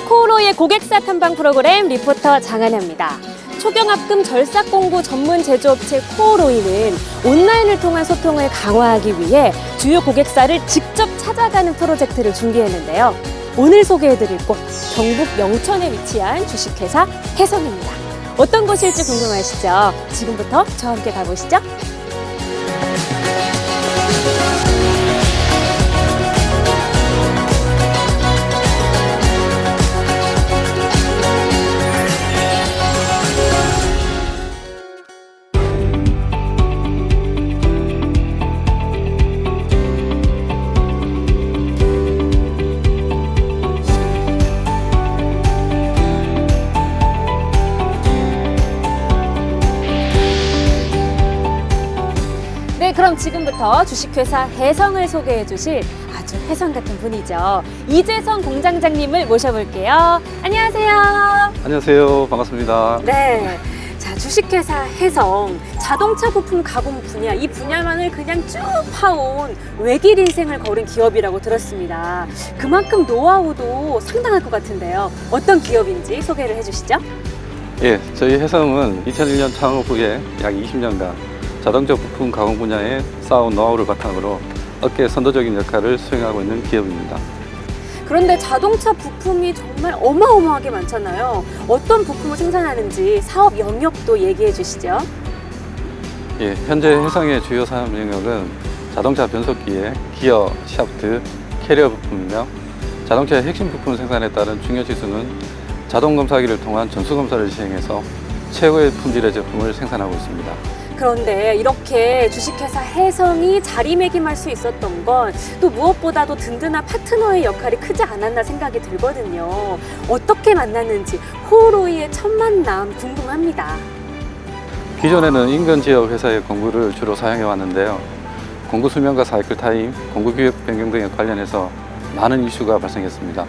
코오로이의 고객사 탐방 프로그램 리포터 장한혜입니다. 초경합금 절삭 공구 전문 제조업체 코오로이는 온라인을 통한 소통을 강화하기 위해 주요 고객사를 직접 찾아가는 프로젝트를 준비했는데요. 오늘 소개해드릴 곳 경북 영천에 위치한 주식회사 해성입니다. 어떤 곳일지 궁금하시죠? 지금부터 저와 함께 가보시죠. 그럼 지금부터 주식회사 해성을 소개해 주실 아주 해성 같은 분이죠. 이재성 공장장님을 모셔볼게요. 안녕하세요. 안녕하세요. 반갑습니다. 네. 자, 주식회사 해성 자동차 부품 가공 분야 이 분야만을 그냥 쭉 파온 외길 인생을 걸은 기업이라고 들었습니다. 그만큼 노하우도 상당할 것 같은데요. 어떤 기업인지 소개를 해주시죠. 예, 저희 해성은 2001년 창업 후에 약 20년간 자동차 부품 가공 분야에 쌓아온 노하우를 바탕으로 업계 선도적인 역할을 수행하고 있는 기업입니다. 그런데 자동차 부품이 정말 어마어마하게 많잖아요. 어떤 부품을 생산하는지 사업 영역도 얘기해 주시죠. 예, 현재 해성의 주요 산업 영역은 자동차 변속기의 기어, 샤프트, 캐리어 부품이며 자동차의 핵심 부품 생산에 따른 중요 지수는 자동 검사기를 통한 전수 검사를 시행해서 최고의 품질의 제품을 생산하고 있습니다. 그런데 이렇게 주식회사 해성이 자리매김할 수 있었던 건 또 무엇보다도 든든한 파트너의 역할이 크지 않았나 생각이 들거든요. 어떻게 만났는지 호로이의 첫 만남 궁금합니다. 기존에는 인근 지역 회사의 공구를 주로 사용해 왔는데요. 공구 수명과 사이클 타임, 공구 규격 변경 등에 관련해서 많은 이슈가 발생했습니다.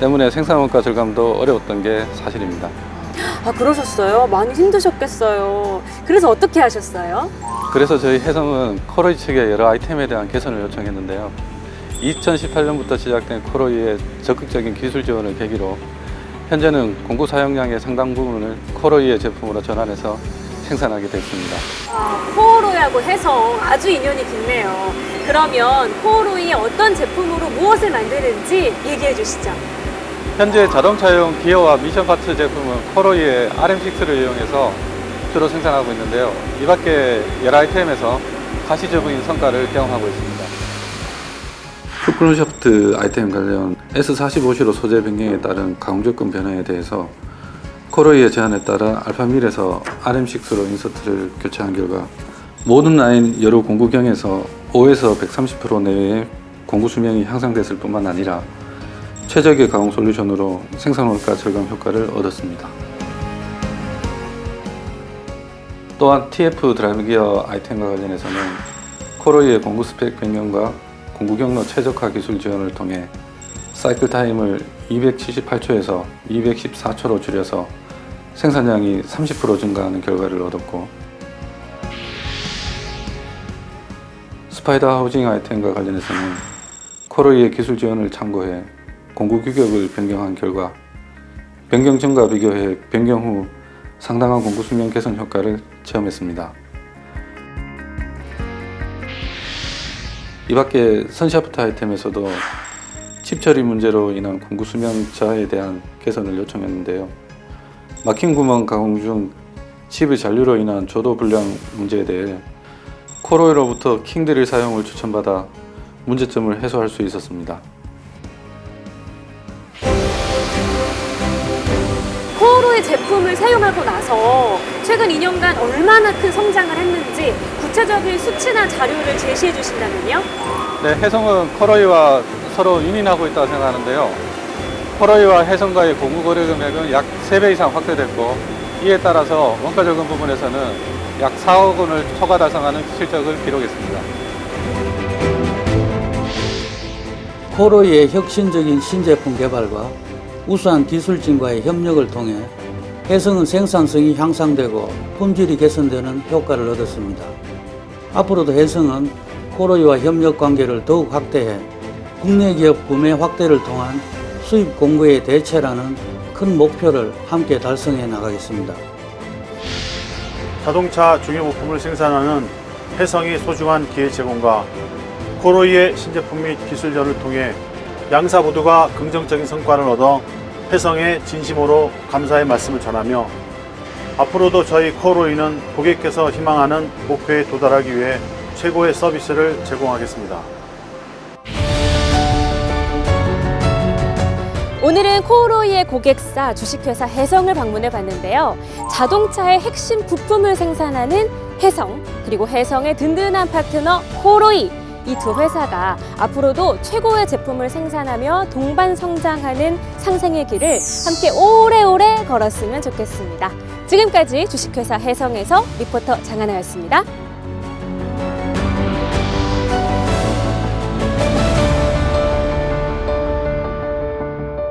때문에 생산 원가 절감도 어려웠던 게 사실입니다. 아 그러셨어요? 많이 힘드셨겠어요. 그래서 어떻게 하셨어요? 그래서 저희 해성은 코로이 측에 여러 아이템에 대한 개선을 요청했는데요. 2018년부터 시작된 코로이의 적극적인 기술 지원을 계기로 현재는 공구 사용량의 상당 부분을 코로이의 제품으로 전환해서 생산하게 됐습니다. 아, 코오로이하고 해성 아주 인연이 깊네요. 그러면 코로이의 어떤 제품으로 무엇을 만드는지 얘기해 주시죠. 현재 자동차용 기어와 미션 파트 제품은 코로이의 RM6를 이용해서 주로 생산하고 있는데요. 이 밖에 여러 아이템에서 가시적인 성과를 경험하고 있습니다. 푸크론샤프트 아이템 관련 S45C로 소재 변경에 따른 가공조건 변화에 대해서 코로이의 제안에 따라 Alpha Mill에서 RM6로 insert를 교체한 결과 모든 라인 여러 공구경에서 5에서 130% 내외의 공구 수명이 향상됐을 뿐만 아니라 최적의 가공 솔루션으로 생산 원가 절감 효과를 얻었습니다. 또한 TF drive gear 아이템과 관련해서는 코로이의 공구 스펙 변경과 공구 경로 최적화 기술 지원을 통해 cycle time을 278초에서 214초로 줄여서 생산량이 30% 증가하는 결과를 얻었고 스파이더 하우징 아이템과 관련해서는 코로이의 기술 지원을 참고해 공구 규격을 변경한 결과 변경 전과 비교해 변경 후 상당한 공구 수명 개선 효과를 체험했습니다. 이 밖에 선샤프트 아이템에서도 칩 처리 문제로 인한 공구 수명 저하에 대한 개선을 요청했는데요. 막힌 구멍 가공 중 칩의 잔류로 인한 조도 불량 문제에 대해 코로이로부터 킹드릴 사용을 추천받아 문제점을 해소할 수 있었습니다. 코오로이 제품을 사용하고 나서 최근 2년간 얼마나 큰 성장을 했는지 구체적인 수치나 자료를 제시해 주신다면요? 네, 해성은 코로이와 서로 윤인하고 있다고 생각하는데요. 코로이와 해성과의 공구 거래 금액은 약 3배 이상 확대됐고 이에 따라서 원가 절감 부분에서는 약 4억 원을 초과 달성하는 실적을 기록했습니다. 코로이의 혁신적인 신제품 개발과 우수한 기술진과의 협력을 통해 해성은 생산성이 향상되고 품질이 개선되는 효과를 얻었습니다. 앞으로도 해성은 코로이와 협력 관계를 더욱 확대해 국내 기업 구매 확대를 통한 수입 공급의 대체라는 큰 목표를 함께 달성해 나가겠습니다. 자동차 중요 부품을 생산하는 해성이 소중한 기회 제공과 코로이의 신제품 및 기술전을 통해 양사 모두가 긍정적인 성과를 얻어 해성에 진심으로 감사의 말씀을 전하며 앞으로도 저희 코로이는 고객께서 희망하는 목표에 도달하기 위해 최고의 서비스를 제공하겠습니다. 오늘은 코오로이의 고객사 주식회사 해성을 방문해 봤는데요. 자동차의 핵심 부품을 생산하는 해성, 그리고 해성의 든든한 파트너 코오로이. 이 두 회사가 앞으로도 최고의 제품을 생산하며 동반 성장하는 상생의 길을 함께 오래오래 걸었으면 좋겠습니다. 지금까지 주식회사 해성에서 리포터 장하나였습니다.